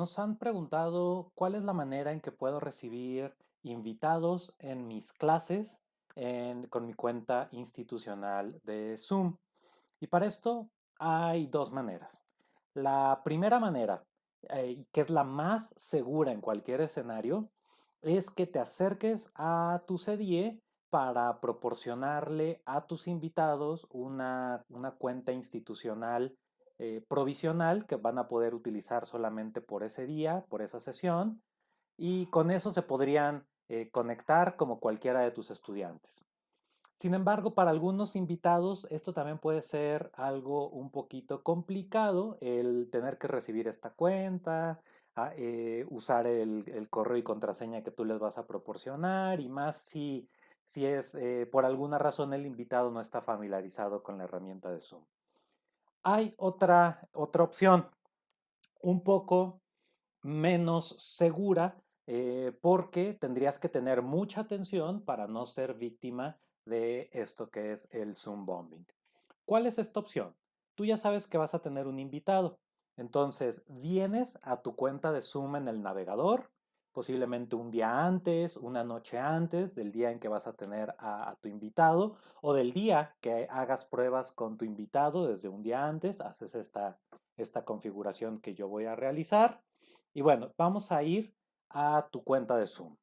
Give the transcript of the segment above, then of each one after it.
Nos han preguntado cuál es la manera en que puedo recibir invitados en mis clases con mi cuenta institucional de Zoom. Y para esto hay dos maneras. La primera manera, eh, que es la más segura en cualquier escenario, es que te acerques a tu CDE para proporcionarle a tus invitados una, una cuenta institucional eh, provisional que van a poder utilizar solamente por ese día, por esa sesión, y con eso se podrían eh, conectar como cualquiera de tus estudiantes. Sin embargo, para algunos invitados esto también puede ser algo un poquito complicado, el tener que recibir esta cuenta, a, eh, usar el, correo y contraseña que tú les vas a proporcionar y más si, si es por alguna razón el invitado no está familiarizado con la herramienta de Zoom. Hay otra, otra opción, un poco menos segura, eh, porque tendrías que tener mucha atención para no ser víctima de esto que es el Zoom bombing. ¿Cuál es esta opción? Tú ya sabes que vas a tener un invitado. Entonces, vienes a tu cuenta de Zoom en el navegador, posiblemente un día antes, una noche antes del día en que vas a tener a, tu invitado o del día que hagas pruebas con tu invitado desde un día antes, haces esta, esta configuración que yo voy a realizar. Y bueno, vamos a ir a tu cuenta de Zoom. En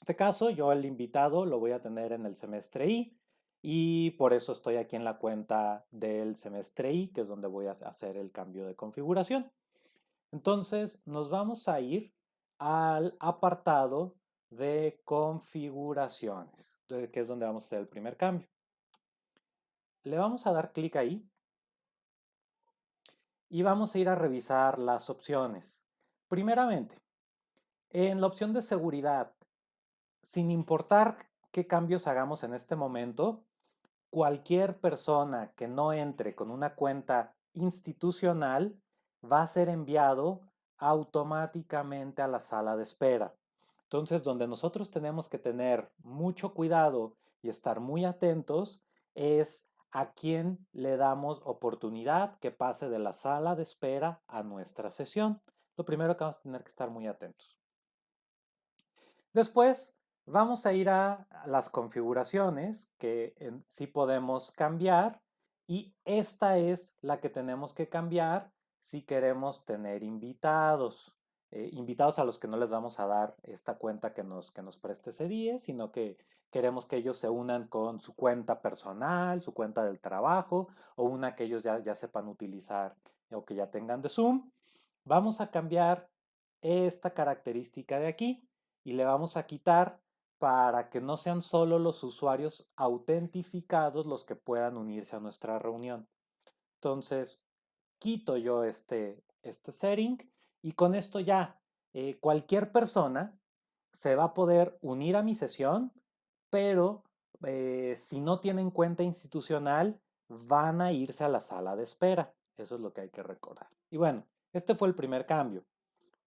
este caso, yo el invitado lo voy a tener en el semestre I y por eso estoy aquí en la cuenta del semestre I, que es donde voy a hacer el cambio de configuración. Entonces, nos vamos a ir al apartado de configuraciones, que es donde vamos a hacer el primer cambio. Le vamos a dar clic ahí y vamos a ir a revisar las opciones. Primeramente, en la opción de seguridad, sin importar qué cambios hagamos en este momento, cualquier persona que no entre con una cuenta institucional va a ser enviado automáticamente a la sala de espera. Entonces, donde nosotros tenemos que tener mucho cuidado y estar muy atentos es a quién le damos oportunidad que pase de la sala de espera a nuestra sesión. Lo primero que vamos a tener que estar muy atentos. Después, vamos a ir a las configuraciones que en, sí podemos cambiar y esta es la que tenemos que cambiar si queremos tener invitados. Eh, invitados a los que no les vamos a dar esta cuenta que nos, que nos preste ese día, sino que queremos que ellos se unan con su cuenta personal, su cuenta del trabajo o una que ellos ya, ya sepan utilizar o que ya tengan de Zoom. Vamos a cambiar esta característica de aquí y le vamos a quitar para que no sean solo los usuarios autentificados los que puedan unirse a nuestra reunión. Entonces, quito yo este, este setting y con esto ya eh, cualquier persona se va a poder unir a mi sesión, pero eh, si no tienen cuenta institucional, van a irse a la sala de espera. Eso es lo que hay que recordar. Y bueno, este fue el primer cambio.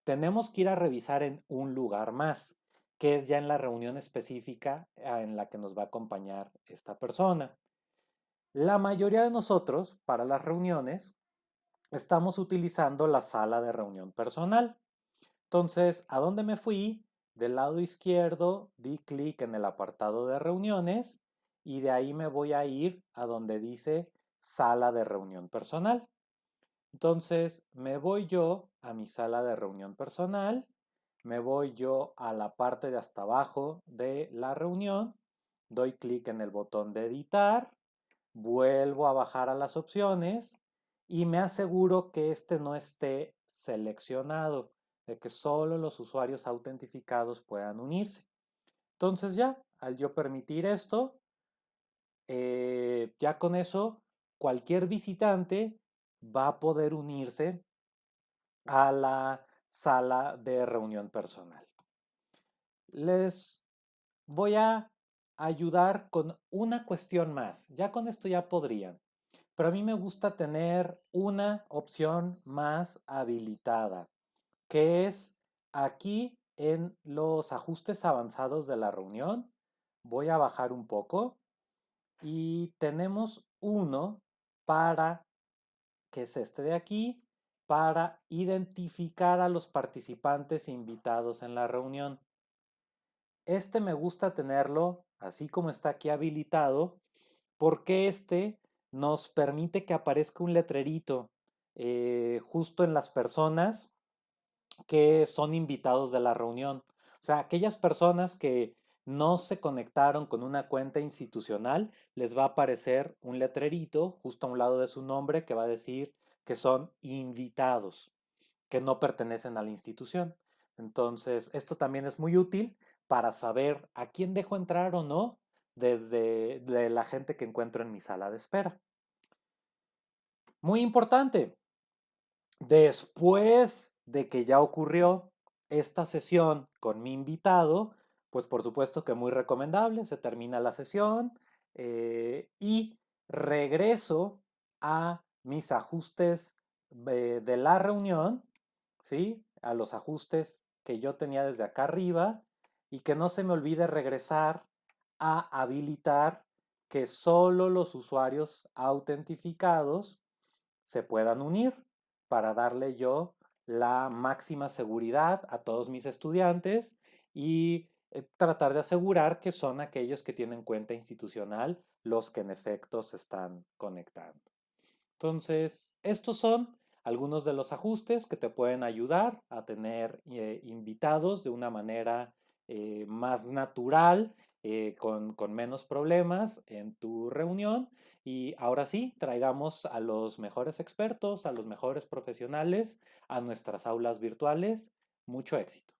Tenemos que ir a revisar en un lugar más, que es ya en la reunión específica ah, en la que nos va a acompañar esta persona. La mayoría de nosotros, para las reuniones, estamos utilizando la sala de reunión personal. Entonces, ¿a dónde me fui? Del lado izquierdo di clic en el apartado de reuniones y de ahí me voy a ir a donde dice sala de reunión personal. Entonces, me voy yo a mi sala de reunión personal, me voy yo a la parte de hasta abajo de la reunión, doy clic en el botón de editar, vuelvo a bajar a las opciones y me aseguro que este no esté seleccionado, de que solo los usuarios autentificados puedan unirse. Entonces ya, al yo permitir esto, eh, ya con eso, cualquier visitante va a poder unirse a la sala de reunión personal. Les voy a ayudar con una cuestión más. Ya con esto ya podrían. Pero a mí me gusta tener una opción más habilitada, que es aquí en los ajustes avanzados de la reunión. Voy a bajar un poco y tenemos uno para, que es este de aquí, para identificar a los participantes invitados en la reunión. Este me gusta tenerlo así como está aquí habilitado porque este nos permite que aparezca un letrerito eh, justo en las personas que son invitados de la reunión. O sea, aquellas personas que no se conectaron con una cuenta institucional, les va a aparecer un letrerito justo a un lado de su nombre que va a decir que son invitados, que no pertenecen a la institución. Entonces, esto también es muy útil para saber a quién dejo entrar o no desde la gente que encuentro en mi sala de espera. Muy importante, después de que ya ocurrió esta sesión con mi invitado, pues por supuesto que muy recomendable, se termina la sesión eh, y regreso a mis ajustes de, de la reunión, ¿sí? A los ajustes que yo tenía desde acá arriba y que no se me olvide regresar a habilitar que solo los usuarios autentificados se puedan unir para darle yo la máxima seguridad a todos mis estudiantes y eh, tratar de asegurar que son aquellos que tienen cuenta institucional los que en efecto se están conectando. Entonces, estos son algunos de los ajustes que te pueden ayudar a tener eh, invitados de una manera eh, más natural, con, con menos problemas en tu reunión. Y ahora sí, traigamos a los mejores expertos, a los mejores profesionales a nuestras aulas virtuales. Mucho éxito.